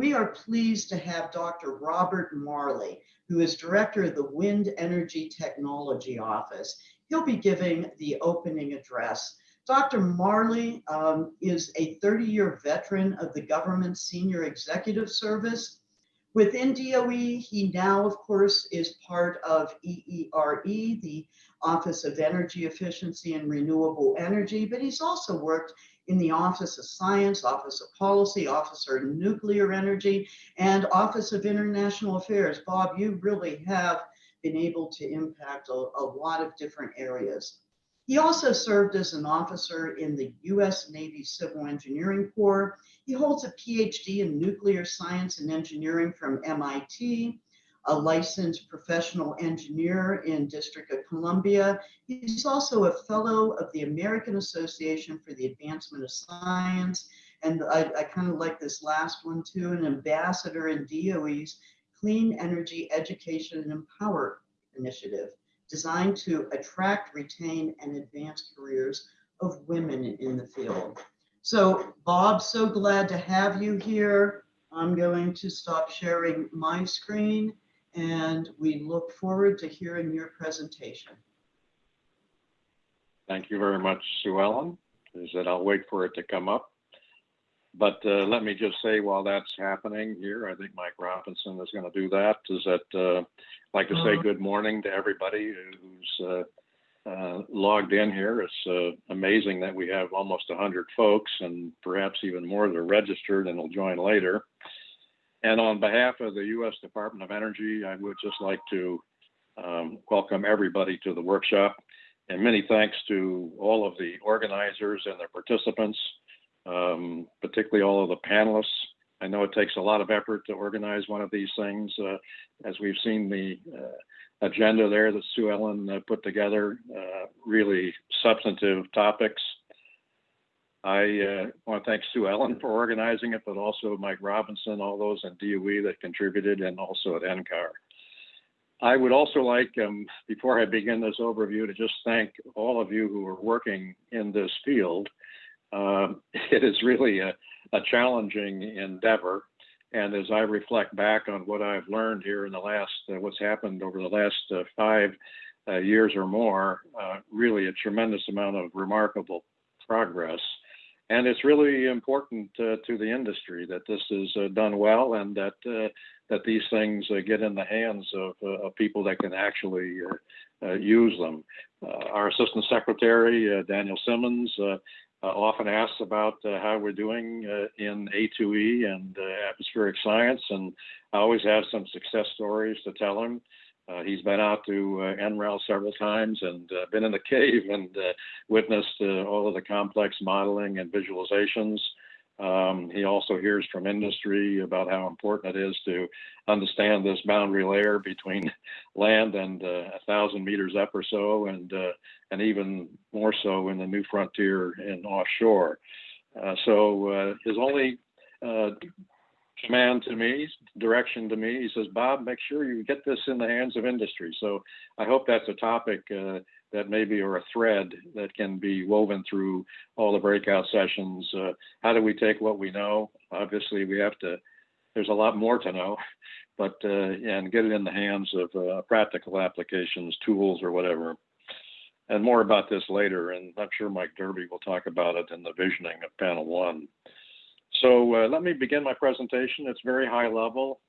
we are pleased to have Dr. Robert Marlay, who is Director of the Wind Energy Technology Office. He'll be giving the opening address. Dr. Marlay um, is a 30-year veteran of the government senior executive service. Within DOE, he now, of course, is part of EERE, the Office of Energy Efficiency and Renewable Energy, but he's also worked in the Office of Science, Office of Policy, Office of Nuclear Energy, and Office of International Affairs. Bob, you really have been able to impact a, a lot of different areas. He also served as an officer in the U.S. Navy Civil Engineering Corps. He holds a PhD in nuclear science and engineering from MIT, a licensed professional engineer in District of Columbia. He's also a fellow of the American Association for the Advancement of Science. And I, I kind of like this last one too, an ambassador in DOE's Clean Energy Education and Empower Initiative designed to attract, retain, and advance careers of women in the field. So Bob, so glad to have you here. I'm going to stop sharing my screen and we look forward to hearing your presentation. Thank you very much, Sue Ellen. Is that I'll wait for it to come up. But uh, let me just say while that's happening here, I think Mike Robinson is going to do that, is that uh, I'd like to say Uh-huh. good morning to everybody who's uh, uh, logged in here. It's uh, amazing that we have almost 100 folks and perhaps even more that are registered and will join later. And on behalf of the U.S. Department of Energy, I would just like to um, welcome everybody to the workshop. And many thanks to all of the organizers and their participants, um, particularly all of the panelists. I know it takes a lot of effort to organize one of these things. Uh, as we've seen the uh, agenda there that Sue Ellen uh, put together, uh, really substantive topics. I uh, want to thank Sue Ellen for organizing it, but also Mike Robinson, all those in DOE that contributed, and also at NCAR. I would also like, um, before I begin this overview, to just thank all of you who are working in this field. Um, it is really a, a challenging endeavor. And as I reflect back on what I've learned here in the last, uh, what's happened over the last uh, five uh, years or more, uh, really a tremendous amount of remarkable progress. And it's really important uh, to the industry that this is uh, done well and that uh, that these things uh, get in the hands of, uh, of people that can actually uh, use them. Our Assistant Secretary, Daniel Simmons, often asks about how we're doing in A2E and atmospheric science, and I always have some success stories to tell him. Uh, he's been out to uh, NREL several times and uh, been in the cave and uh, witnessed uh, all of the complex modeling and visualizations. Um, he also hears from industry about how important it is to understand this boundary layer between land and uh, a thousand meters up or so, and and even more so in the new frontier and offshore. So his only command to me, direction to me, he says, Bob, make sure you get this in the hands of industry. So I hope that's a topic uh, that maybe or a thread that can be woven through all the breakout sessions. Uh, how do we take what we know? Obviously, we have to. There's a lot more to know, but uh, and get it in the hands of uh, practical applications, tools, or whatever. And more about this later, and I'm sure Mike Derby will talk about it in the visioning of panel one. So uh, let me begin my presentation. It's very high level,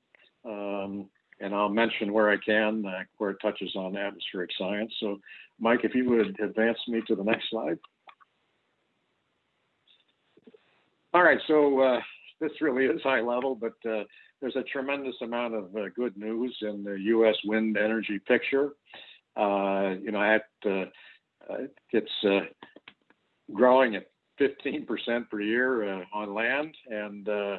um, and I'll mention where I can, uh, where it touches on atmospheric science. So Mike, if you would advance me to the next slide. All right, so uh, this really is high level, but uh, there's a tremendous amount of uh, good news in the U.S. wind energy picture. Uh, you know, at, it's growing at 15% per year uh, on land. And uh,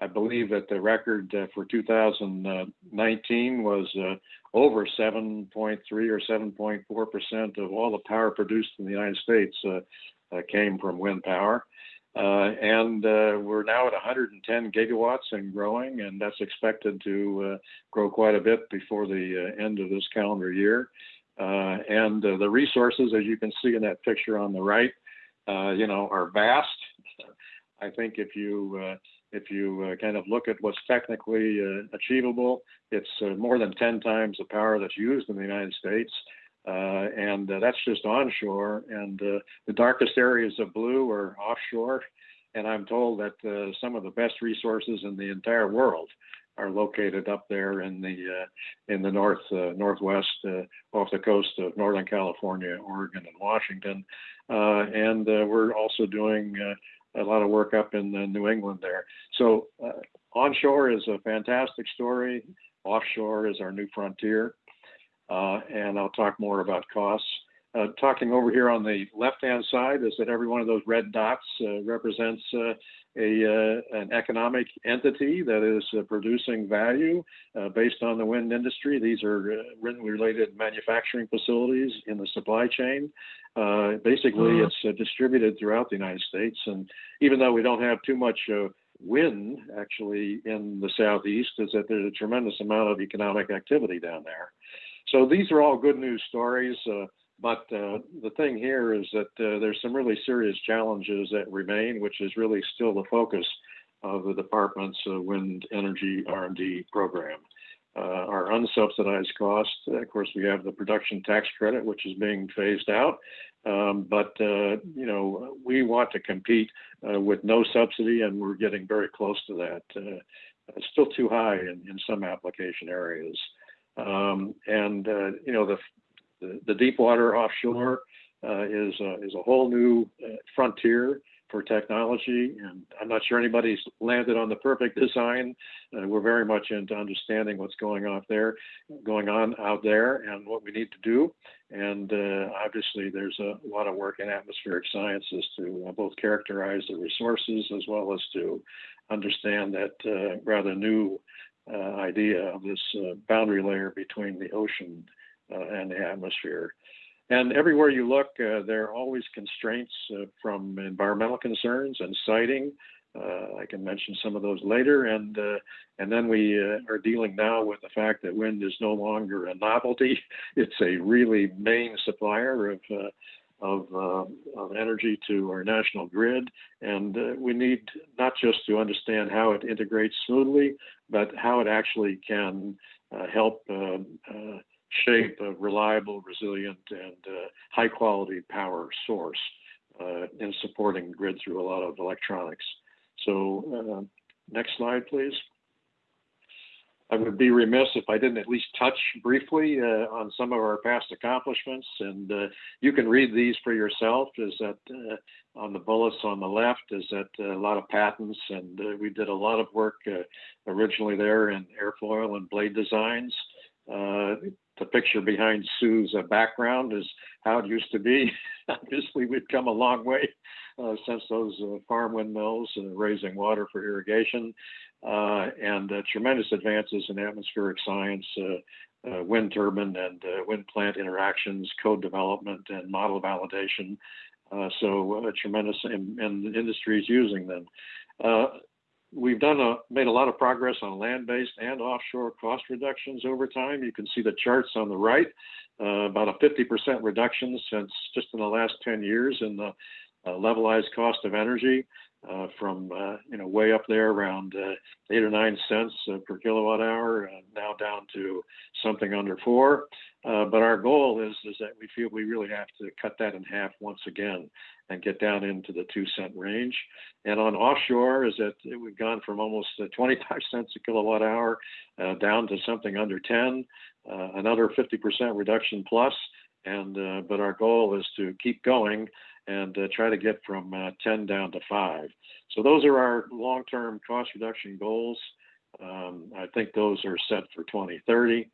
I believe that the record uh, for 2019 was over 7.3 or 7.4% of all the power produced in the United States came from wind power. Uh, and uh, we're now at 110 gigawatts and growing, and that's expected to uh, grow quite a bit before the end of this calendar year. and the resources, as you can see in that picture on the right, you know, are vast. I think if you if you uh, kind of look at what's technically uh, achievable, it's uh, more than 10 times the power that's used in the United States. Uh, and uh, that's just onshore. And uh, the darkest areas of blue are offshore. And I'm told that some of the best resources in the entire world are located up there in the uh, in the north uh, northwest uh, off the coast of Northern California, Oregon, and Washington. and we're also doing a lot of work up in New England there. So onshore is a fantastic story. Offshore is our new frontier. Uh, and I'll talk more about costs. Uh, talking over here on the left-hand side is that every one of those red dots uh, represents uh, a uh, an economic entity that is uh, producing value based on the wind industry. These are wind-related manufacturing facilities in the supply chain. basically, mm-hmm. it's distributed throughout the United States, and even though we don't have too much wind actually in the southeast, is that there's a tremendous amount of economic activity down there. So these are all good news stories. Uh, but uh, the thing here is that uh, there's some really serious challenges that remain, which is really still the focus of the department's uh, wind energy R&D program. Uh, our unsubsidized cost, of course, we have the production tax credit, which is being phased out. Um, but uh, you know, we want to compete with no subsidy, and we're getting very close to that. it's still too high in, in some application areas. Um, and uh, you know the, the, the deep water offshore uh, is is a whole new uh, frontier for technology, and I'm not sure anybody's landed on the perfect design. Uh, we're very much into understanding what's going on there, going on out there, and what we need to do. And uh, obviously, there's a lot of work in atmospheric sciences to uh, both characterize the resources as well as to understand that rather new uh, idea of this uh, boundary layer between the ocean uh, and the atmosphere. And everywhere you look, uh, there are always constraints uh, from environmental concerns and siting. Uh, I can mention some of those later. And and then we are dealing now with the fact that wind is no longer a novelty; it's a really main supplier of of, uh, of energy to our national grid. And uh, we need not just to understand how it integrates smoothly, but how it actually can uh, help uh, uh, shape a reliable, resilient, and uh, high quality power source in supporting grid through a lot of electronics. So next slide, please. I would be remiss if I didn't at least touch briefly uh, on some of our past accomplishments. And uh, you can read these for yourself. Is that uh, on the bullets on the left? Is that uh, a lot of patents? And uh, we did a lot of work uh, originally there in airfoil and blade designs. The picture behind Sue's background is how it used to be. Obviously, we've come a long way since those farm windmills and raising water for irrigation uh, and uh, tremendous advances in atmospheric science, uh, uh wind turbine and uh, wind plant interactions, code development, and model validation. Uh, so tremendous, and, and is using them. We've done a, made a lot of progress on land-based and offshore cost reductions over time. You can see the charts on the right, about a 50% reduction since just in the last 10 years in the levelized cost of energy uh, from uh, you know way up there around uh, eight or nine cents uh, per kilowatt hour, uh, now down to something under four. Uh, but our goal is is that we feel we really have to cut that in half once again and get down into the two cent range. And on offshore, is that we've gone from almost 25 cents a kilowatt hour down to something under 10, another 50% reduction plus. And but our goal is to keep going and uh, try to get from uh, 10 down to 5. So those are our long-term cost reduction goals. Um, I think those are set for 2030.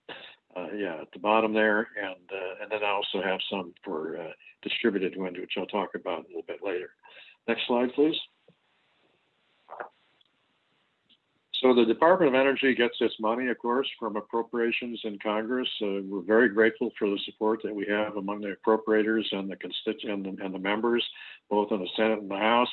Uh, yeah, at the bottom there, and uh, and then I also have some for uh, distributed wind, which I'll talk about a little bit later. Next slide, please. So the Department of Energy gets its money, of course, from appropriations in Congress. Uh, we're very grateful for the support that we have among the appropriators and the constituent and, and the members, both in the Senate and the House.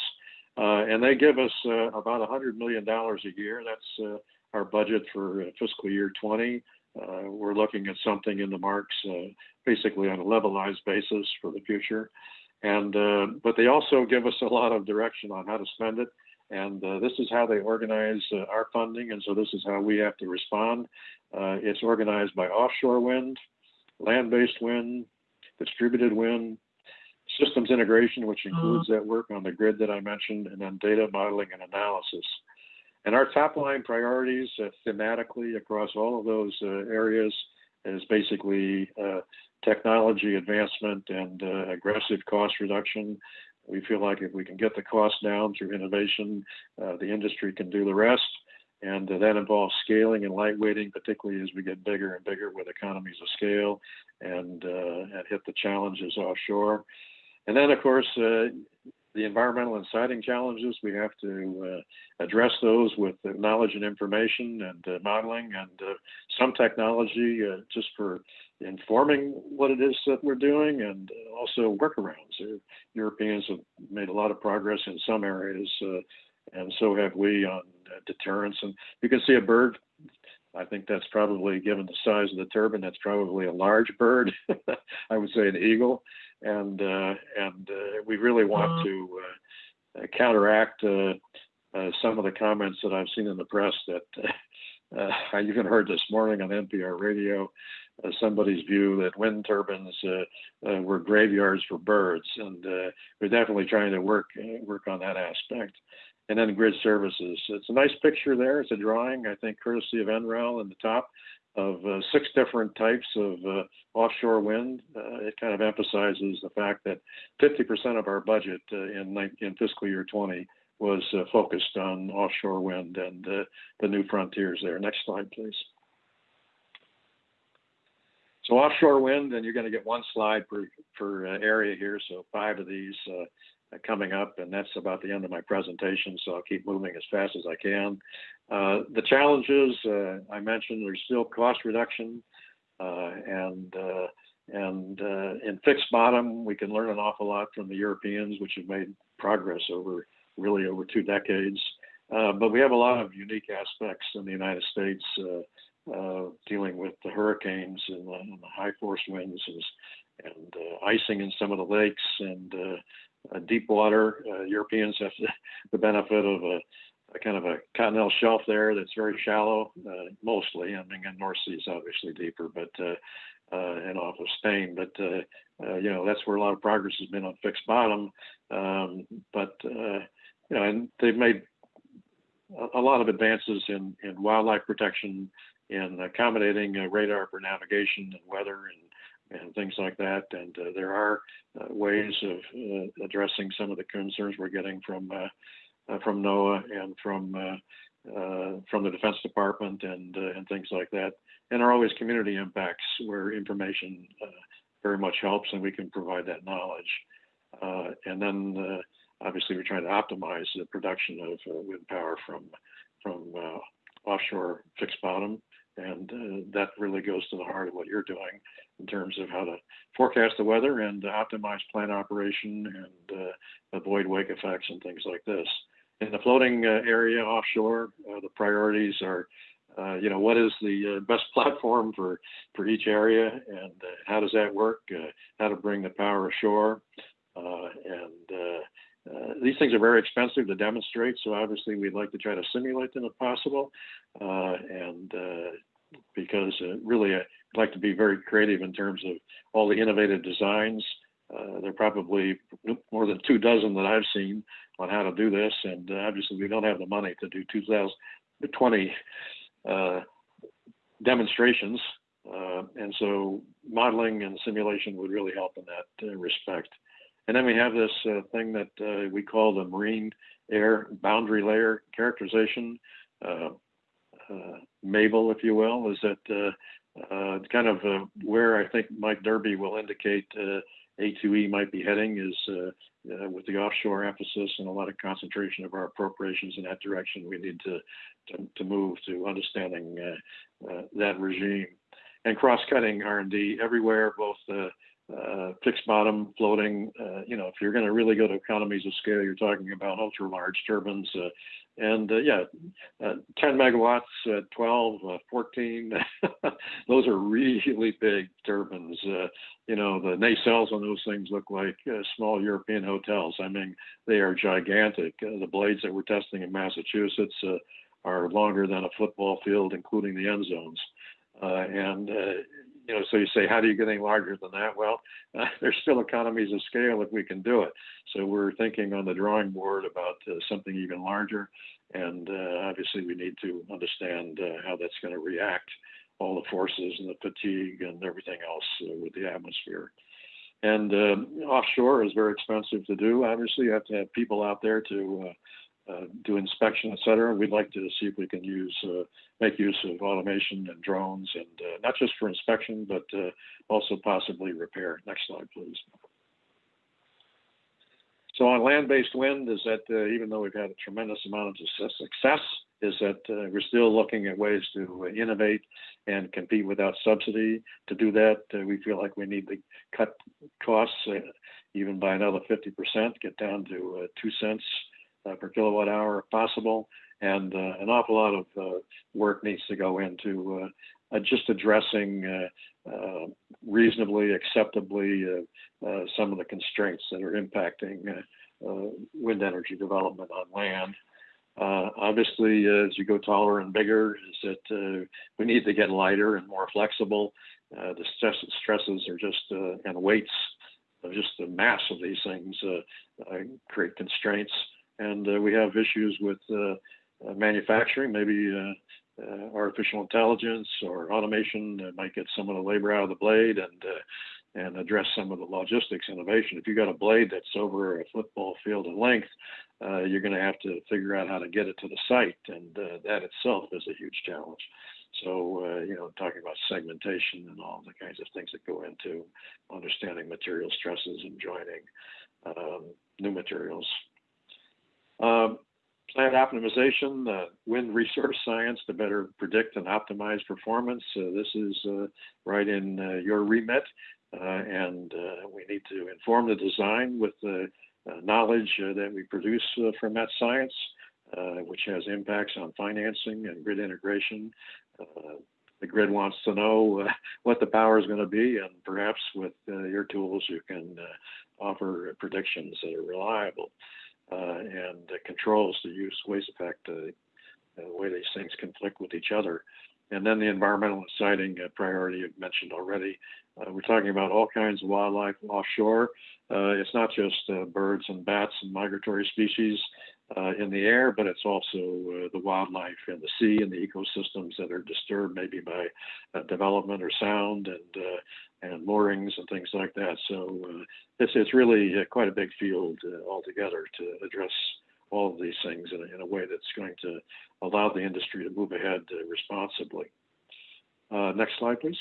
Uh, and they give us uh, about $100 million a year. That's our budget for fiscal year 20. Uh, we're looking at something in the marks, basically on a levelized basis for the future. And but they also give us a lot of direction on how to spend it And uh, this is how they organize uh, our funding, and so this is how we have to respond. Uh, it's organized by offshore wind, land-based wind, distributed wind, systems integration, which includes that work on the grid that I mentioned, and then data modeling and analysis. And our top line priorities uh, thematically across all of those uh, areas is basically uh, technology advancement and uh, aggressive cost reduction. We feel like if we can get the cost down through innovation, the industry can do the rest. And that involves scaling and lightweighting, particularly as we get bigger and bigger with economies of scale and, and hit the challenges offshore. And then, of course, uh, the environmental and siting challenges, we have to uh, address those with knowledge and information and uh, modeling and uh, some technology uh, just for informing what it is that we're doing and also workarounds. Europeans have made a lot of progress in some areas, uh, and so have we on deterrence. And you can see a bird I think that's probably, given the size of the turbine, that's probably a large bird. I would say an eagle and uh, and uh, we really want uh-huh. to uh, counteract uh, uh, some of the comments that I've seen in the press that I even heard this morning on NPR radio. somebody's view that wind turbines were graveyards for birds, and we're definitely trying to work work on that aspect and then grid services. It's a nice picture there. It's a drawing, I think, courtesy of NREL in the top of uh, six different types of uh, offshore wind. Uh, it kind of emphasizes the fact that 50% of our budget uh, in, in fiscal year 20 was uh, focused on offshore wind and uh, the new frontiers there. Next slide, please. So offshore wind, and you're going to get one slide per, per area here, so five of these coming up, and that's about the end of my presentation, so I'll keep moving as fast as I can. Uh, the challenges uh, I mentioned, there's still cost reduction, uh, and uh, and uh, in fixed bottom, we can learn an awful lot from the Europeans, which have made progress over really over two decades. Uh, but we have a lot of unique aspects in the United States dealing with the hurricanes and the, and the high force winds and, and icing in some of the lakes and uh, deep water. Uh, Europeans have the benefit of a, a, kind of a continental shelf there that's very shallow, uh, mostly. I mean, the North Sea is obviously deeper, but uh, uh, and off of Spain. But uh, you know, that's where a lot of progress has been on fixed bottom. Um, but you know, and they've made a, lot of advances in, in wildlife protection, in accommodating radar for navigation and weather and and things like that. And uh, there are uh, ways of uh, addressing some of the concerns we're getting from uh, uh, from NOAA and from uh, from the Defense Department and and things like that. And there are always community impacts where information very much helps, and we can provide that knowledge. and then obviously we're trying to optimize the production of wind power from from offshore fixed bottom and uh, that really goes to the heart of what you're doing in terms of how to forecast the weather and optimize plant operation and uh, avoid wake effects and things like this. In the floating uh, area offshore, uh, the priorities are, uh, you know, what is the uh, best platform for, for each area and how does that work, how to bring the power ashore, and uh, these things are very expensive to demonstrate, so obviously we'd like to try to simulate them if possible. Uh, and uh, because uh, really I'd like to be very creative in terms of all the innovative designs. Uh, there are probably more than two dozen that I've seen on how to do this, and obviously we don't have the money to do 2020 demonstrations. and so modeling and simulation would really help in that respect. And then we have this uh, thing that uh, we call the marine air boundary layer characterization, uh, uh MABLE, if you will, is that uh, uh, kind of where I think Mike Derby will indicate A2E might be heading is with the offshore emphasis and a lot of concentration of our appropriations in that direction. We need to, to, to move to understanding that regime and cross-cutting R&D everywhere, both uh, fixed bottom floating. Uh, you know, if you're going to really go to economies of scale, you're talking about ultra large turbines. Uh, and uh, yeah, uh, 10 megawatts, uh, 12, 14, those are really big turbines. you know, the nacelles on those things look like small European hotels. I mean, they are gigantic. the blades that we're testing in Massachusetts are longer than a football field, including the end zones. and you know, so you say, how do you get any larger than that? Well, uh, there's still economies of scale if we can do it. So we're thinking on the drawing board about uh, something even larger. And uh, obviously, we need to understand uh, how that's going to react, all the forces and the fatigue and everything else uh, with the atmosphere. And um, offshore is very expensive to do. Obviously, you have to have people out there to uh, do inspection, et cetera. We'd like to see if we can use uh, make use of automation and drones, and uh, not just for inspection, but uh, also possibly repair. Next slide, please. So on land-based wind, is that uh, even though we've had a tremendous amount of success, is that we're still looking at ways to innovate and compete without subsidy. To do that, we feel like we need to cut costs even by another 50%, get down to two cents Uh, per kilowatt hour if possible. And uh, an awful lot of uh, work needs to go into uh, uh, just addressing reasonably, acceptably some of the constraints that are impacting wind energy development on land. Uh, obviously, uh, as you go taller and bigger, is that uh, we need to get lighter and more flexible. the stress, stresses are just and weights, just the mass of these things create constraints and uh, we have issues with uh, uh, manufacturing, maybe artificial intelligence or automation that might get some of the labor out of the blade and and address some of the logistics innovation. If you've got a blade that's over a football field in length, uh, you're going to have to figure out how to get it to the site, and uh, that itself is a huge challenge. So, uh, you know, talking about segmentation and all the kinds of things that go into understanding material stresses and joining um, new materials um, plant optimization, uh, wind resource science to better predict and optimize performance. Uh, this is uh, right in uh, your remit, uh, and we need to inform the design with the knowledge that we produce from that science, which has impacts on financing and grid integration. the grid wants to know what the power is going to be, and perhaps with your tools, you can offer predictions that are reliable and controls the use waste effect, uh, the way these things conflict with each other. And then the environmental uh, priority I've mentioned already. Uh, we're talking about all kinds of wildlife offshore. Uh, it's not just uh, birds and bats and migratory species in the air, but it's also the wildlife in the sea and the ecosystems that are disturbed maybe by development or sound and and moorings and things like that. So uh, it's it's really uh, quite a big field uh, altogether to address all of these things in a, in a, way that's going to allow the industry to move ahead uh, responsibly. Uh, next slide, please.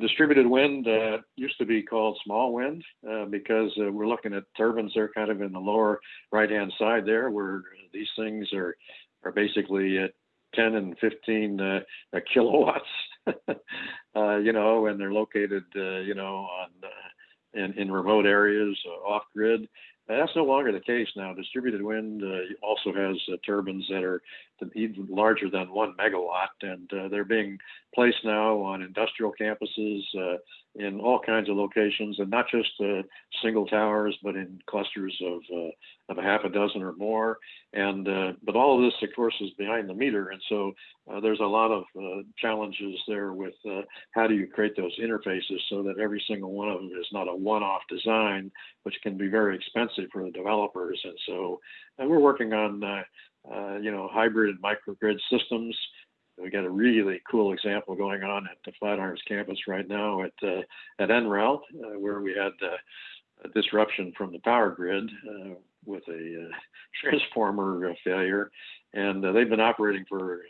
Distributed wind uh, used to be called small wind because we're looking at turbines. They're kind of in the lower right-hand side there, where these things are are basically at 10 and 15 kilowatts uh, you know, and they're located, uh, you know, on uh, in in remote areas, uh, off grid. That's no longer the case now. Distributed wind uh, also has uh, turbines that are even larger than one megawatt, and uh, they're being placed now on industrial campuses uh, in all kinds of locations, and not just uh, single towers, but in clusters of uh, of a half a dozen or more. And but all of this, of course, is behind the meter, and so there's a lot of challenges there with how do you create those interfaces so that every single one of them is not a one-off design, which can be very expensive for the developers. And so and we're working on uh, you know, hybrid microgrid systems. We got a really cool example going on at the Flatirons campus right now at uh, at NREL, uh, where we had uh, a disruption from the power grid uh, with a transformer failure, and they've been operating for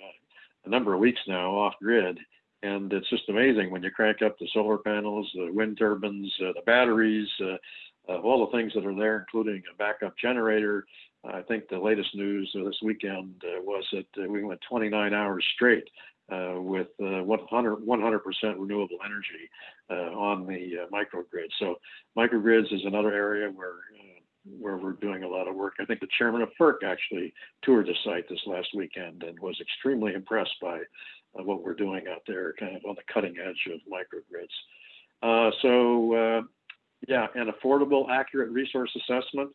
a number of weeks now off grid. And it's just amazing when you crank up the solar panels, the wind turbines, the batteries, all the things that are there, including a backup generator, I think the latest news this weekend uh, was that uh, we went 29 hours straight uh, with uh, 100 100% renewable energy uh, on the uh, microgrid. So microgrids is another area where uh, where we're doing a lot of work. I think the chairman of FERC actually toured the site this last weekend and was extremely impressed by uh, what we're doing out there, kind of on the cutting edge of microgrids. Uh, so, uh, yeah, an affordable, accurate resource assessment.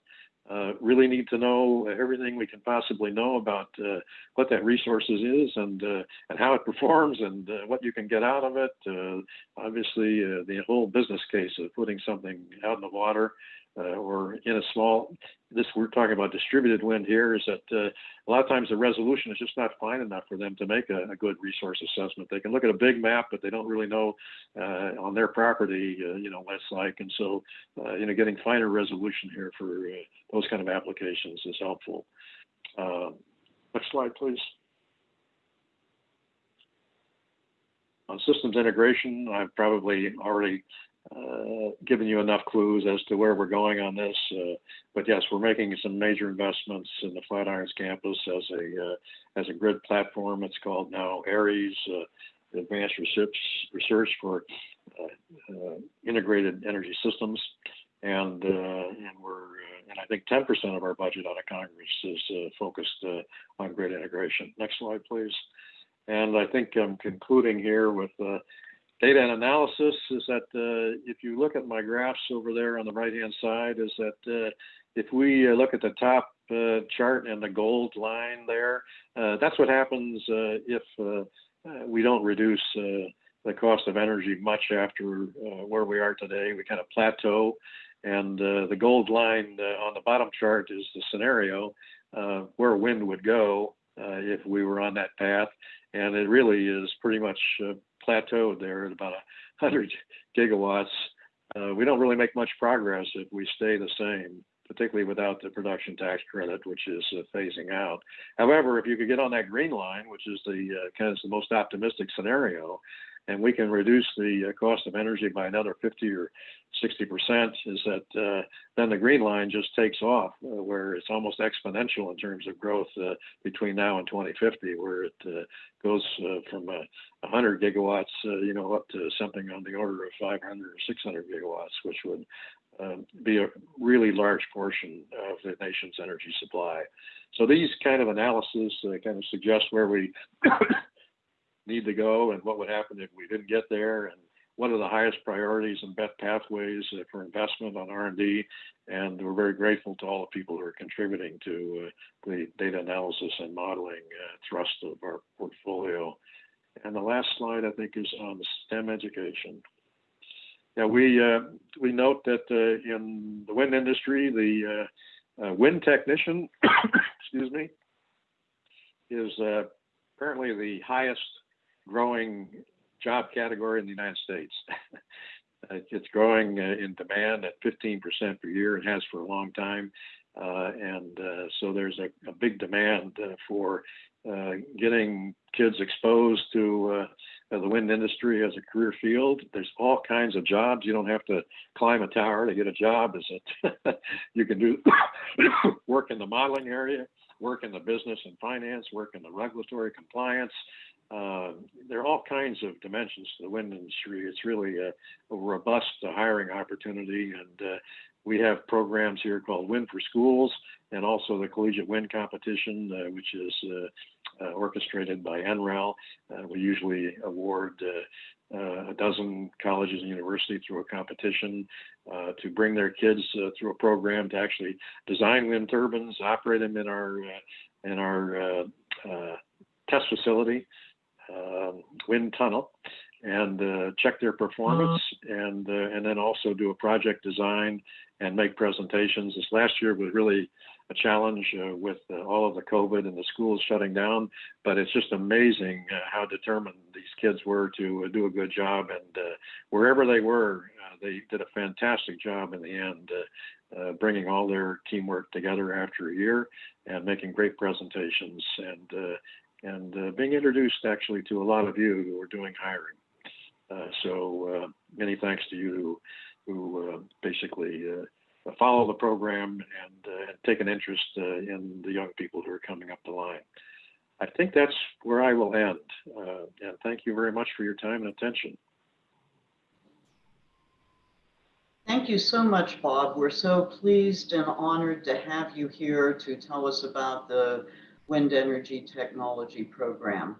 Uh, really need to know everything we can possibly know about uh, what that resources is and uh, and how it performs and uh, what you can get out of it. Uh, obviously, uh, the whole business case of putting something out in the water uh, or in a small, this we're talking about distributed wind here, is that uh, a lot of times the resolution is just not fine enough for them to make a, a good resource assessment. They can look at a big map, but they don't really know uh, on their property, uh, you know, what it's like. And so, uh, you know, getting finer resolution here for uh, those kind of applications is helpful. next slide, please. On systems integration, I've probably already uh, given you enough clues as to where we're going on this. Uh, but yes, we're making some major investments in the Flatirons campus as a uh, as a grid platform. It's called now ARIES, uh, Advanced Research Research for uh, Integrated Energy Systems, and and we're and I think 10% of our budget out of Congress is focused on grid integration. Next slide, please. And I think I'm concluding here with data and analysis is that uh, if you look at my graphs over there on the right hand side is that uh, if we uh, look at the top uh, chart and the gold line there uh, that's what happens uh, if we don't reduce the cost of energy much after where we are today. We kind of plateau. And the gold line on the bottom chart is the scenario where wind would go if we were on that path. And it really is pretty much plateaued there at about 100 gigawatts. Uh, we don't really make much progress if we stay the same, particularly without the production tax credit, which is uh, phasing out. However, if you could get on that green line, which is the uh, kind of the most optimistic scenario, and we can reduce the uh, cost of energy by another 50 or 60 percent, is that uh, then the green line just takes off, uh, where it's almost exponential in terms of growth uh, between now and 2050, where it uh, goes uh, from 100 gigawatts, you know, up to something on the order of 500 or 600 gigawatts, which would um, be a really large portion of the nation's energy supply. So these kind of analysis kind of suggest where we need to go and what would happen if we didn't get there and what are the highest priorities and best pathways uh, for investment on R&D. And we're very grateful to all the people who are contributing to uh, the data analysis and modeling uh, thrust of our portfolio. And the last slide, I think, is on STEM education. Yeah, we uh, we note that uh, in the wind industry, the uh, wind technician, excuse me, is apparently the highest growing job category in the United States. it's growing uh, in demand at 15% per year. It has for a long time. Uh, and uh, so there's a, a big demand uh, for uh, getting kids exposed to uh, the wind industry as a career field. There's all kinds of jobs. You don't have to climb a tower to get a job. Is it? you can do work in the modeling area, work in the business and finance, work in the regulatory compliance, uh, there are all kinds of dimensions to the wind industry. It's really a, a robust hiring opportunity, and uh, we have programs here called Wind for Schools, and also the Collegiate Wind Competition, uh, which is uh, uh, orchestrated by NREL. we usually award a dozen colleges and universities through a competition to bring their kids through a program to actually design wind turbines, operate them in our in our test facility um, wind tunnel and uh, check their performance and uh, and then also do a project design and make presentations. This last year was really a challenge uh, with uh, all of the COVID and the schools shutting down, but it's just amazing uh, how determined these kids were to uh, do a good job. And wherever they were, they did a fantastic job in the end, bringing all their teamwork together after a year and making great presentations and and uh, being introduced actually to a lot of you who are doing hiring. Uh, so uh, many thanks to you who, who uh, basically uh, follow the program and, take an interest in the young people who are coming up the line. I think that's where I will end. And thank you very much for your time and attention. Thank you so much, Bob. We're so pleased and honored to have you here to tell us about the Wind Energy Technology Program.